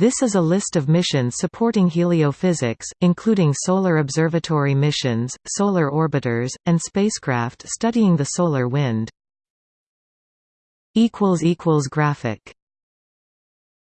This is a list of missions supporting heliophysics, including solar observatory missions, solar orbiters, and spacecraft studying the solar wind. Graphic